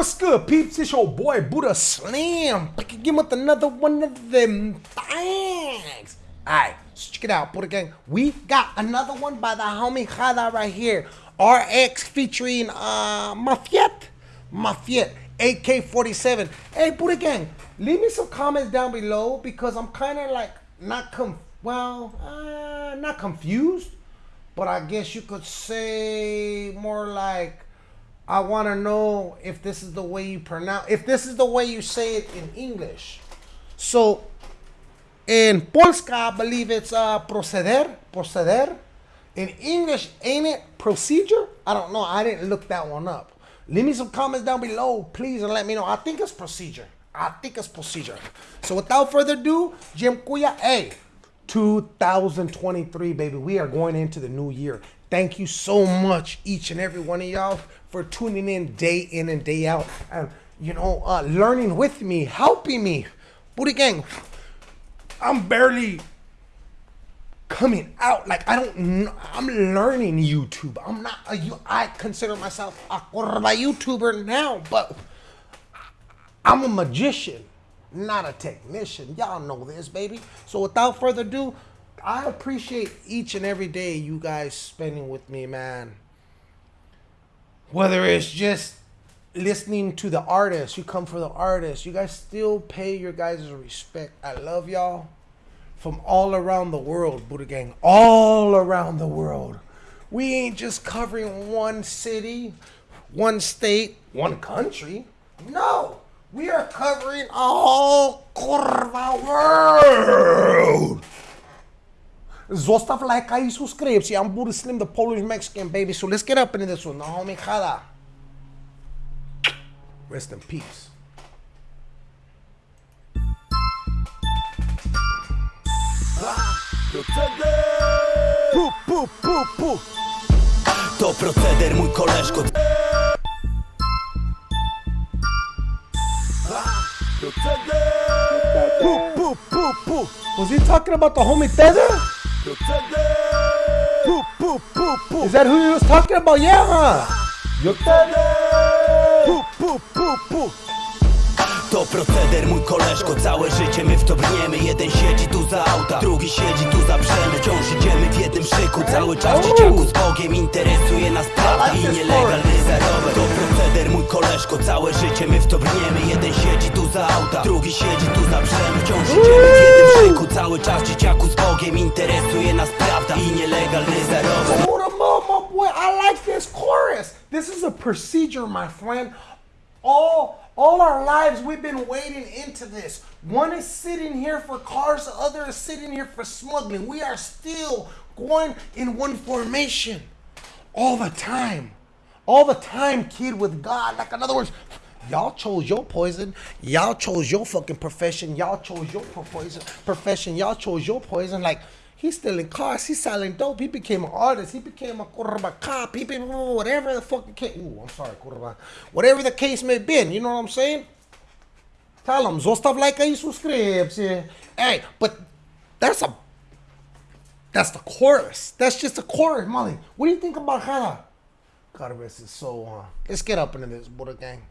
What's good, peeps? It's your boy Buddha Slam. Back again with another one of them things. Alright, so check it out, Buddha Gang. We got another one by the homie Chada right here. RX featuring uh Mafiet. Mafiet. AK-47. Hey, Buddha Gang, leave me some comments down below because I'm kind of like not com well, uh, not confused, but I guess you could say more like I want to know if this is the way you pronounce, if this is the way you say it in English. So, in Polska, I believe it's uh, proceder, proceder. In English, ain't it procedure? I don't know. I didn't look that one up. Leave me some comments down below, please, and let me know. I think it's procedure. I think it's procedure. So without further ado, Jim Kuya, hey, 2023, baby. We are going into the new year. Thank you so much, each and every one of y'all, for tuning in day in and day out, and you know, uh, learning with me, helping me. Buddha gang, I'm barely coming out. Like I don't, I'm learning YouTube. I'm not a, I consider myself a YouTuber now, but I'm a magician, not a technician. Y'all know this, baby. So without further ado, I appreciate each and every day you guys spending with me, man. Whether it's just listening to the artist, you come for the artist, you guys still pay your guys' respect. I love y'all from all around the world, Buddha Gang, all around the world. We ain't just covering one city, one state, one country. No, we are covering a whole curva world. Zostav like i. See, I'm Buddha Slim, the Polish Mexican, baby. So let's get up into this one. The homie Chada. Rest in peace. Pu, pu, pu, pu. To proceder, mój koleżko. Pu, pu, pu, pu. Was he talking about the homie Tether? Pu, pu, pu, pu. Is that who he was talking about? Yeah, huh? Yo Pu, pu, pu, pu. To proceder, mój koleżko, całe życie my w to brniemy Jeden siedzi tu za auta, drugi siedzi tu za brzemy Wciąż idziemy w jednym szyku, cały czas dzieciaku z Bogiem Interesuje nas prawda i nielegalny zarobek To proceder, mój koleżko, całe życie my w to brniemy Jeden siedzi tu za auta, drugi siedzi tu za brzemy Wciąż idziemy w jednym szyku, cały czas dzieciaku z Bogiem Interesuje nas prawda i nielegalny zarobek my boy. I like this chorus. This is a procedure, my friend. All all our lives we've been wading into this. One is sitting here for cars, the other is sitting here for smuggling. We are still going in one formation all the time. All the time, kid, with God. Like, in other words, y'all chose your poison. Y'all chose your fucking profession. Y'all chose your poison profession. Y'all chose your poison. Like, he's stealing cars. He's selling dope. He became an artist. He became a kurba cop. He became whatever the fucking case. Ooh, I'm sorry. Whatever the case may be. You know what I'm saying? Tell him, zostav like и subscribe. see? Hey, but that's a that's the chorus. That's just the chorus, Molly. What do you think about Chada? God rest his soul, huh? Let's get up into this, Buddha gang.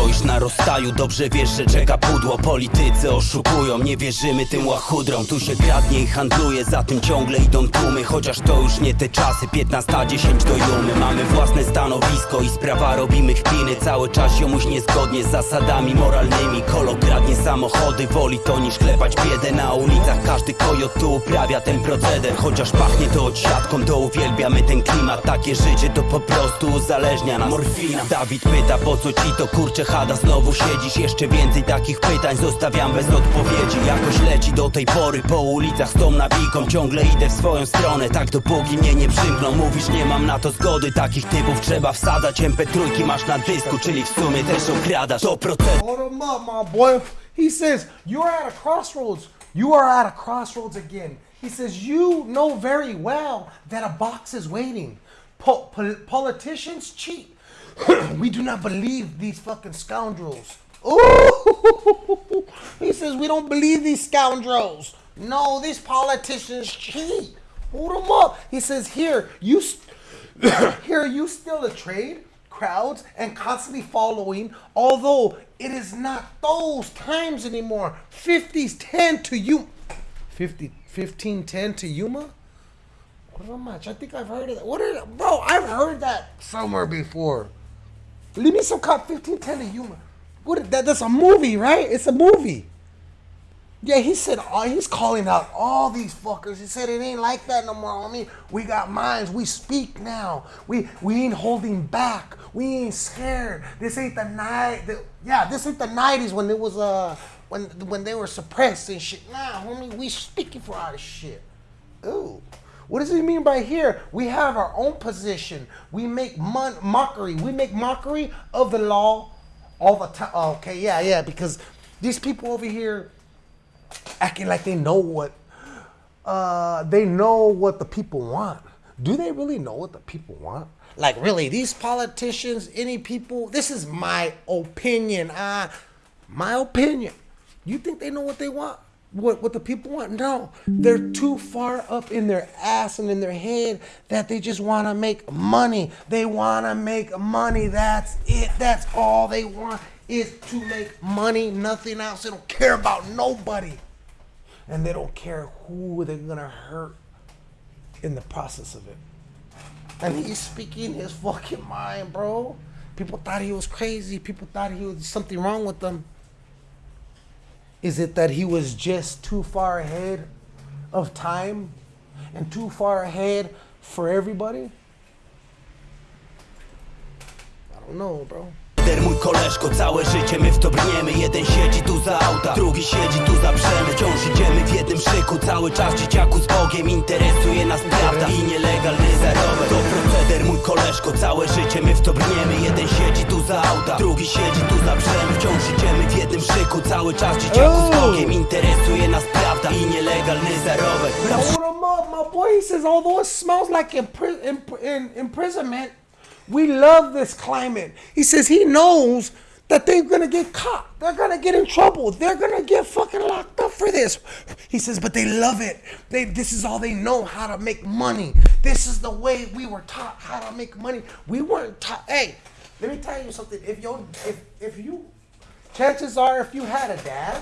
Stoisz na rozstaju, dobrze wiesz, że czeka pudło. Politycy oszukują, nie wierzymy tym łachudrom. Tu się kradnie i handluje, za tym ciągle idą tłumy. Chociaż to już nie te czasy, 15-10 do jumy. Mamy własne stanowisko i sprawa robimy kpiny. Cały czas ziomuś niezgodnie z zasadami moralnymi. Kolo kradnie samochody, woli to niż klepać biedę. Na ulicach każdy kojot tu uprawia ten proceder. Chociaż pachnie to odsiadką, to uwielbiamy ten klimat. Takie życie to po prostu uzależnia nas. Morfina. Dawid pyta, po co ci to kurcze chada Znowu siedzisz, jeszcze więcej takich pytań Zostawiam bez odpowiedzi Jakoś leci do tej pory po ulicach z tą nawiką Ciągle idę w swoją stronę, tak dopóki mnie nie przymkną Mówisz nie mam na to zgody, takich typów trzeba wsadzać MP3 masz na dysku, czyli w sumie też okradasz To boy. He says, You're at a crossroads. You are at a crossroads again. He says, You know very well that a box is waiting. Po- pol- politicians cheat. We do not believe these fucking scoundrels. Ooh! He says, We don't believe these scoundrels. No, these politicians cheat. Hold them up. He says, Here, you. Here, you steal a trade crowds and constantly following, although it is not those times anymore. 50s 10 to you 50 15 10 to Yuma? What much? I think I've heard of that. What bro? I've heard that somewhere before. Some cop 15 10 to Yuma. What that that's a movie, right? It's a movie. Yeah, he said uh, he's calling out all these fuckers. He said it ain't like that no more, homie. We got minds. We speak now. We we ain't holding back. We ain't scared. This ain't the night. The, yeah, this ain't the nineties when it was uh when when they were suppressed and shit. Nah, homie, we speaking for our shit. Ooh. What does he mean by here? We have our own position. We make mon- mockery. We make mockery of the law all the time. Okay, yeah, yeah, because these people over here acting like they know what uh, they know what the people want. Do they really know what the people want? Like really, these politicians, any people. This is my opinion. Uh, my opinion. You think they know what they want? What what the people want? No, they're too far up in their ass and in their head that they just want to make money. They want to make money. That's it. That's all they want is to make money, nothing else. They don't care about nobody. And they don't care who they're gonna hurt in the process of it. And he's speaking his fucking mind, bro. People thought he was crazy. People thought he was something wrong with them. Is it that he was just too far ahead of time and too far ahead for everybody? I don't know, bro. Der mój koleżko, całe życie my w to brniemy. Jeden siedzi tu za auta, drugi siedzi tu za brzemy. Wciąż idziemy w jednym szyku, cały czas dzieciaku z Bogiem Interesuje nas prawda. I nielegalny zarobek To proceder mój koleżko, całe życie my w to brniemy. Jeden siedzi tu za auta, drugi siedzi tu za brzemy. Wciąż idziemy w jednym szyku, cały czas dzieciaku z Bogiem Interesuje nas prawda. I nielegalny zarobek Now, what him up, my boy. He says, although it smells like impri- imprisonment, we love this climate. He says he knows that they're gonna get caught. They're gonna get in trouble. They're gonna get fucking locked up for this. He says, but they love it. They this is all they know how to make money. This is the way we were taught how to make money. We weren't taught. Hey, let me tell you something. If you if if you, chances are, if you had a dad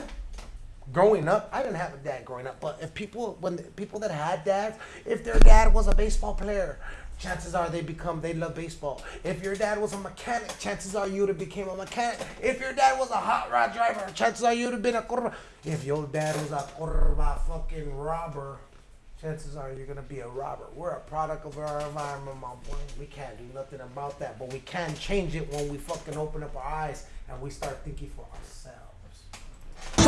growing up, I didn't have a dad growing up, but if people, when people that had dads, if their dad was a baseball player, chances are they become, they love baseball. If your dad was a mechanic, chances are you would have became a mechanic. If your dad was a hot rod driver, chances are you would have been a curva. If your dad was a curva fucking robber, chances are you're gonna be a robber. We're a product of our environment, my boy. We can't do nothing about that, but we can change it when we fucking open up our eyes and we start thinking for ourselves.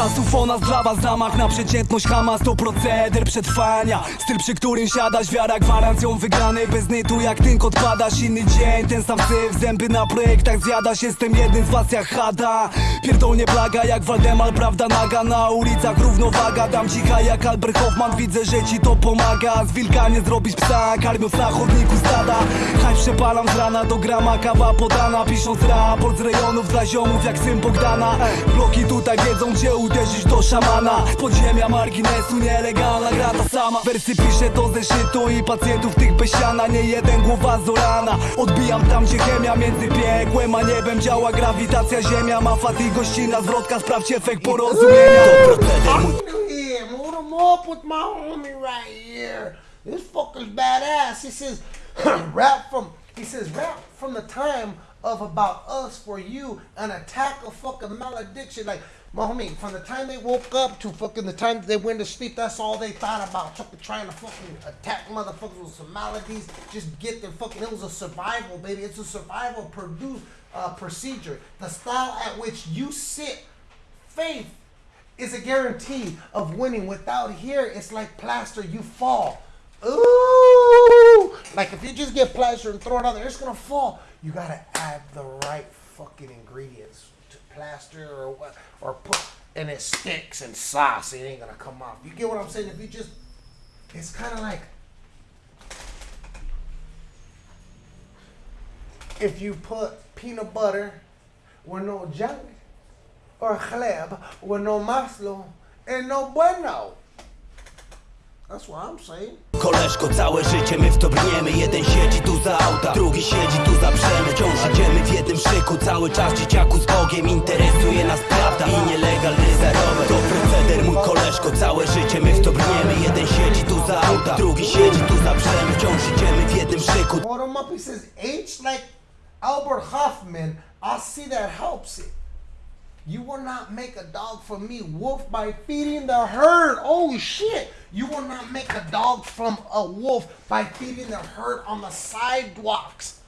Czasów o nas dla was zamach na przeciętność Hamas to proceder przetrwania. Styl przy którym siadasz, wiara gwarancją wygranej Bez nytu jak tynk odpadasz, inny dzień. Ten sam syf, zęby na projektach zjadasz Jestem jednym z was jak Hada. Pierdolnie plaga jak Waldemar, prawda naga. Na ulicach równowaga, dam cicha jak Albert Hoffman. Widzę, że ci to pomaga. Z wilka nie zrobić psa, karmiąc na chodniku stada. Haj przepalam z rana do grama, kawa podana. Pisząc raport z rejonów dla ziomów jak syn Bogdana. Bloki tutaj wiedzą gdzie uderzyć do szamana podziemia marginesu nielegalna gra ta sama Wersy piszę do zeszytu i pacjentów tych bez siana Nie jeden głowa zorana Odbijam tam gdzie chemia między piekłem a niebem Działa grawitacja ziemia Ma fat i gościna zwrotka Sprawdź efekt porozumienia To proceder mój up with my homie right here. This fucker's badass. He says, rap from. He says, rap from the time of about us for you, an attack of fucking malediction. Like my homie, from the time they woke up to fucking the time they went to sleep, that's all they thought about. Fucking trying to fucking attack motherfuckers with some maladies. Just get their fucking. It was a survival, baby. It's a survival produce uh, procedure. The style at which you sit, faith is a guarantee of winning. Without here, it's like plaster, you fall. Ooh! Like if you just get plaster and throw it on there, it's gonna fall. You gotta add the right fucking ingredients plaster or what, or put, and it sticks and sauce. It ain't gonna come off. You get what I'm saying? If you just, it's kind of like if you put peanut butter with no junk or chleb with no maslo and no bueno. That's what I'm saying. Koleżko, całe życie my w to brniemy Jeden siedzi tu za auta, drugi siedzi tu za brzemy Wciąż idziemy w jednym szyku, cały czas dzieciaku z Bogiem Interesuje nas prawda i nielegalny zarobek To proceder mój koleżko, całe życie my w to brniemy Jeden siedzi tu za auta, drugi siedzi tu za brzemy Wciąż idziemy w jednym szyku him up. He says H like Albert Hoffman. I see that helps it. You will not make a dog from me wolf by feeding the herd. Oh shit! You will not make a dog from a wolf by feeding the herd on the sidewalks.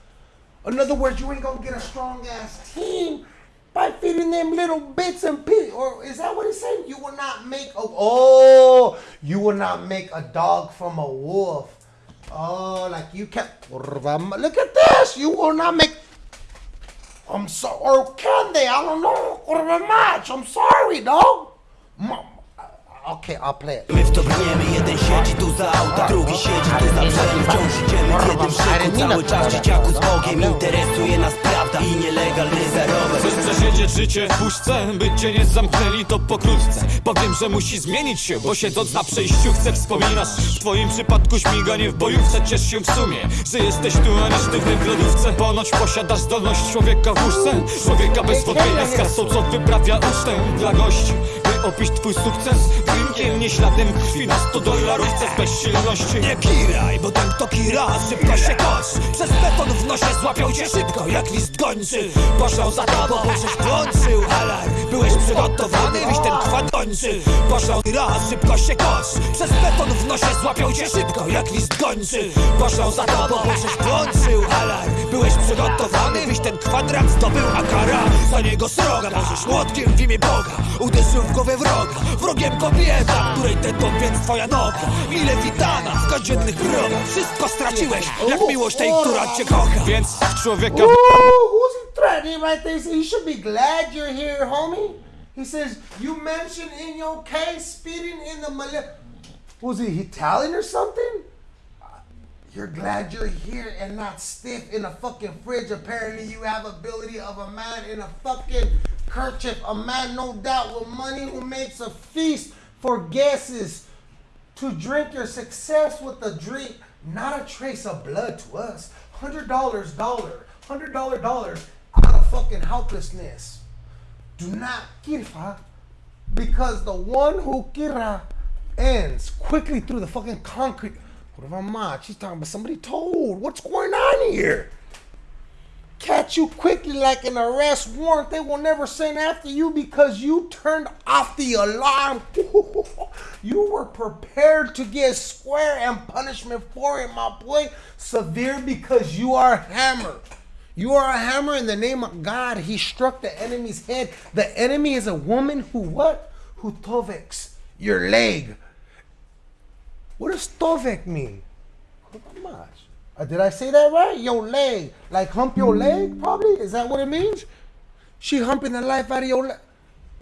In other words, you ain't gonna get a strong ass team by feeding them little bits and pieces. Or is that what he's saying? You will not make a oh, you will not make a dog from a wolf. Oh, like you kept. Look at this. You will not make. I'm sorry. Or can they? I don't know. Much. I'm sorry, dog. Mom. Okay, I'll play it. My w to brniemy, jeden siedzi tu za auta, drugi siedzi tu za brzemy Wciąż idziemy w jednym szyku, cały czas dzieciaku z Bogiem Interesuje nas i nielegalny zarobek. Chcesz przesiedzieć życie w puszce, by cię nie zamknęli to pokrótce. Powiem, że musi zmienić się, bo siedząc na przejściu chcę wspominasz W twoim przypadku śmiganie w bojówce, ciesz się w sumie. Że jesteś tu, a nie sztywny w lodówce. Ponoć posiadasz zdolność człowieka w łóżce. Człowieka bez wątpienia z kasą, co wyprawia ucztę dla gości Opić twój sukces drinkiem, nie śladem krwi Na 100 dolarówce z bezsilności Nie kiraj, bo ten kto kira, szybko się kosz Przez beton w nosie złapią cię szybko, jak list gończy. Poszlał za tobą, bo żeś włączył alarm. Byłeś przygotowany, wiś ten kończy Poszlał raz, szybko się kosz Przez beton w nosie złapią cię szybko, jak list gończy Poszlał za tobą, bo żeś włączył alarm. Byłeś przygotowany, wiś ten kwadrat zdobył a kara Za niego sroga, możesz młotkiem w imię Boga Uderzył w głowę wroga, wrogiem kobieta Której ten dom więc twoja noga. Ile witana w codziennych progach Wszystko straciłeś, jak miłość tej, która cię kocha. Więc człowieka Ooh, who's he threatening right there? He should be glad you're here, homie. He says, You mentioned in your case speeding in the Malay. Was he Italian or something? You're glad you're here and not stiff in a fucking fridge. Apparently, you have ability of a man in a fucking kerchief. A man, no doubt, with money who makes a feast for guesses to drink your success with a drink, not a trace of blood to us. Hundred dollars, dollar, hundred dollar dollars out of fucking helplessness. Do not kirfa because the one who kira ends quickly through the fucking concrete. What if I'm not? She's talking about somebody told. What's going on here? Catch you quickly like an arrest warrant. They will never send after you because you turned off the alarm. you were prepared to get square and punishment for it, my boy. Severe because you are a hammer. You are a hammer in the name of God. He struck the enemy's head. The enemy is a woman who what? Who toveks your leg. What does tovek mean? Uh, did I say that right? Your leg. Like hump your leg, probably? Is that what it means? She humping the life out of your leg.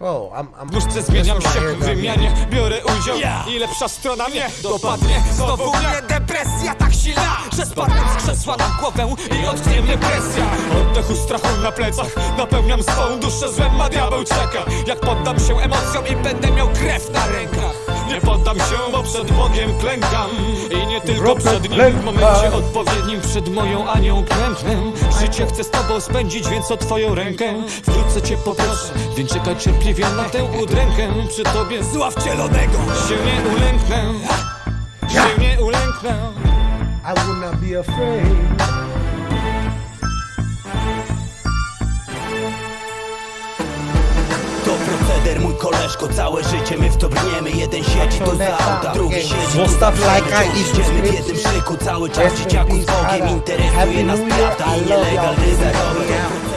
Bro, I'm, I'm Wkrótce zmieniam się w wymianie. Biorę udział. Ja. i lepsza strona mnie dopadnie. Znowu mnie depresja tak silna, że spadnę z krzesła na głowę i odtnie mnie presja. Oddechu strachu na plecach. Napełniam swą duszę złem, a diabeł czeka. Jak poddam się emocjom i będę miał krew na rękach Nie poddam się, bo przed Bogiem klękam. I nie tylko przed Nim W momencie odpowiednim przed moją Anią klęknę Życie chcę z Tobą spędzić, więc o Twoją rękę Wkrótce Cię poproszę, więc czekaj cierpliwie na tę udrękę. Przy Tobie Zła wcielonego się nie ulęknę. Się nie ulęknę. I will not be afraid. Proceder mój koleżko, całe życie my w to brniemy. Jeden siedzi tu za auta, drugi siedzi tu za lajka i idziemy w jednym szyku, cały czas dzieciaku z Bogiem Interesuje nas prawda i nielegalny zarobek